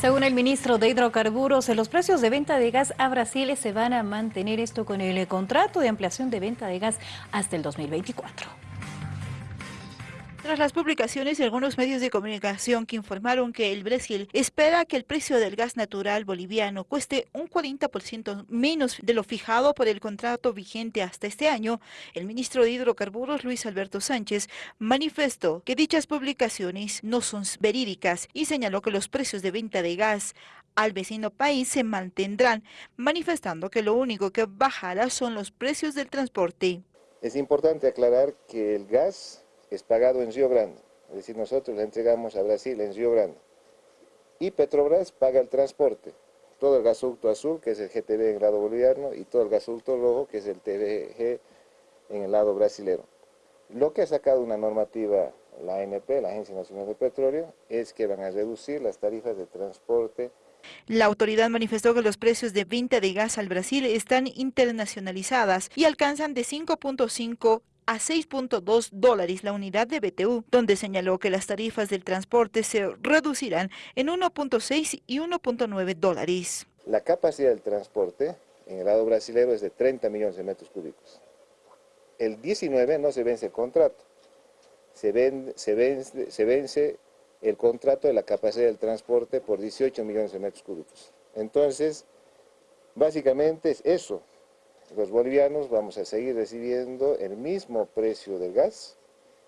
Según el ministro de Hidrocarburos, los precios de venta de gas a Brasil se van a mantener esto con el contrato de ampliación de venta de gas hasta el 2024. Tras las publicaciones de algunos medios de comunicación que informaron que el Brasil espera que el precio del gas natural boliviano cueste un 40% menos de lo fijado por el contrato vigente hasta este año, el ministro de Hidrocarburos Luis Alberto Sánchez manifestó que dichas publicaciones no son verídicas y señaló que los precios de venta de gas al vecino país se mantendrán, manifestando que lo único que bajará son los precios del transporte. Es importante aclarar que el gas es pagado en Río Grande, es decir, nosotros le entregamos a Brasil en Río Grande. Y Petrobras paga el transporte, todo el gasoducto azul, que es el GTB en el lado boliviano, y todo el gasoducto rojo, que es el TVG en el lado brasilero. Lo que ha sacado una normativa la ANP, la Agencia Nacional de Petróleo, es que van a reducir las tarifas de transporte la autoridad manifestó que los precios de venta de gas al Brasil están internacionalizadas y alcanzan de 5.5 a 6.2 dólares la unidad de BTU, donde señaló que las tarifas del transporte se reducirán en 1.6 y 1.9 dólares. La capacidad del transporte en el lado brasileño es de 30 millones de metros cúbicos. El 19 no se vence el contrato, se, se, vence, se vence el contrato de la capacidad del transporte por 18 millones de metros cúbicos. Entonces, básicamente es eso, los bolivianos vamos a seguir recibiendo el mismo precio del gas,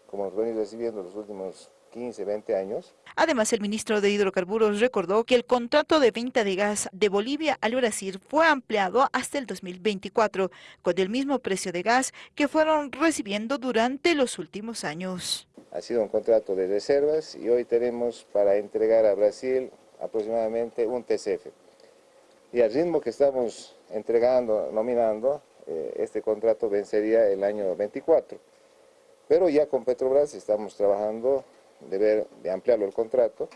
como nos venimos recibiendo los últimos 15, 20 años. Además, el ministro de Hidrocarburos recordó que el contrato de venta de gas de Bolivia al Brasil fue ampliado hasta el 2024, con el mismo precio de gas que fueron recibiendo durante los últimos años. Ha sido un contrato de reservas y hoy tenemos para entregar a Brasil aproximadamente un TCF. Y al ritmo que estamos entregando, nominando, eh, este contrato vencería el año 24. Pero ya con Petrobras estamos trabajando de, ver, de ampliarlo el contrato